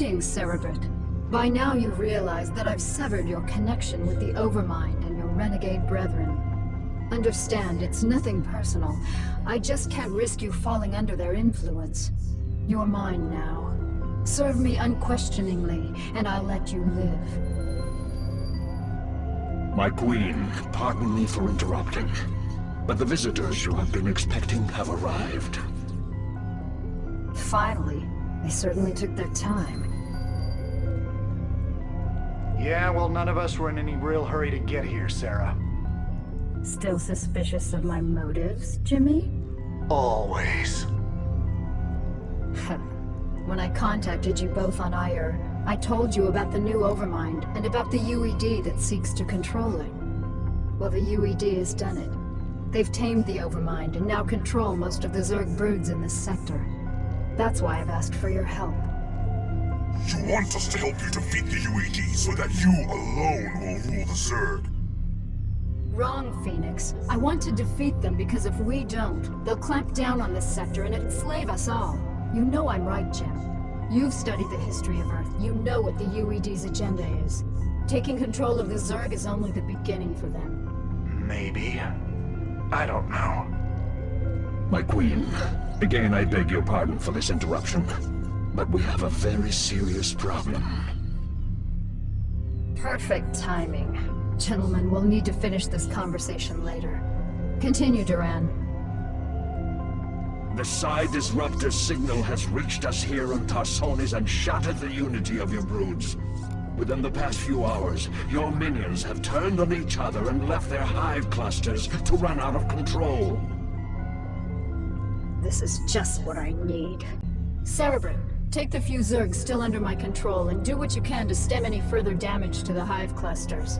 Greetings, Cerebrate. By now you've realized that I've severed your connection with the Overmind and your renegade brethren. Understand, it's nothing personal. I just can't risk you falling under their influence. You're mine now. Serve me unquestioningly, and I'll let you live. My queen, pardon me for interrupting, but the visitors you have been expecting have arrived. Finally. They certainly took their time. Yeah, well, none of us were in any real hurry to get here, Sarah. Still suspicious of my motives, Jimmy? Always. when I contacted you both on Aiur, I told you about the new Overmind, and about the UED that seeks to control it. Well, the UED has done it. They've tamed the Overmind, and now control most of the Zerg broods in this sector. That's why I've asked for your help. You want us to help you defeat the UED so that you alone will rule the Zerg? Wrong, Fenix. I want to defeat them because if we don't, they'll clamp down on this sector and enslave us all. You know I'm right, Jim. You've studied the history of Earth. You know what the UED's agenda is. Taking control of the Zerg is only the beginning for them. Maybe. I don't know. My queen, again I beg your pardon for this interruption, but we have a very serious problem. Perfect timing. Gentlemen, we'll need to finish this conversation later. Continue, Duran. The Psi Disruptor signal has reached us here on Tarsonis and shattered the unity of your broods. Within the past few hours, your minions have turned on each other and left their hive clusters to run out of control. This is just what I need. Cerebrate, take the few Zergs still under my control and do what you can to stem any further damage to the hive clusters.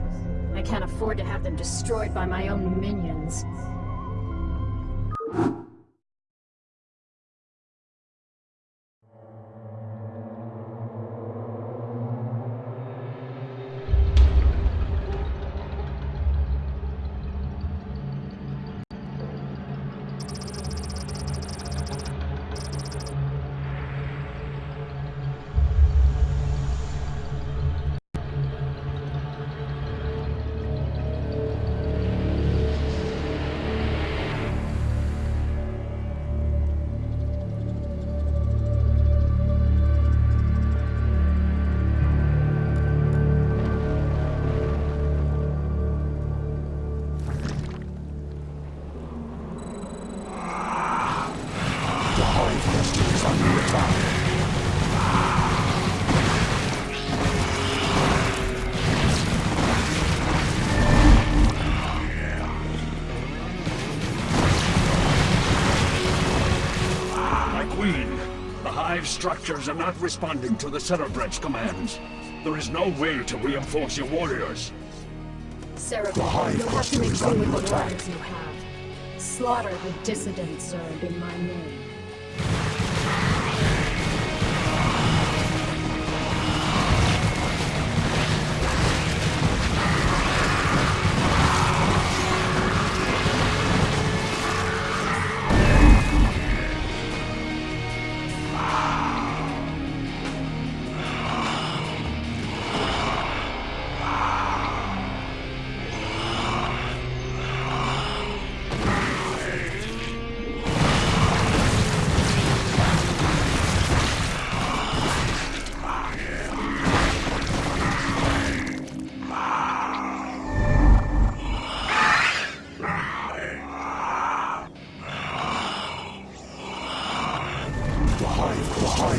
I can't afford to have them destroyed by my own minions. Structures are not responding to the Cerebrate's commands. There is no way to reinforce your warriors. Cerebrate, you'll have to make do with the warriors you have. Slaughter the dissidents, Zerg, in my name.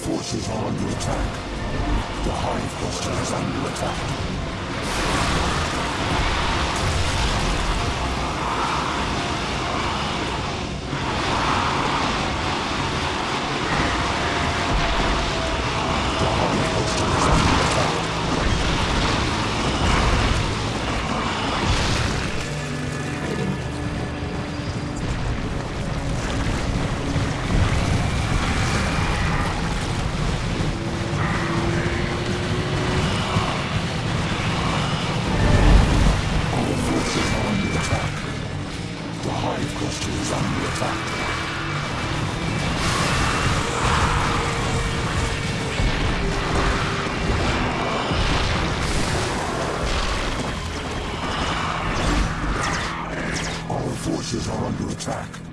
forces are under attack. The Hive Cluster is under attack. Our forces are under attack.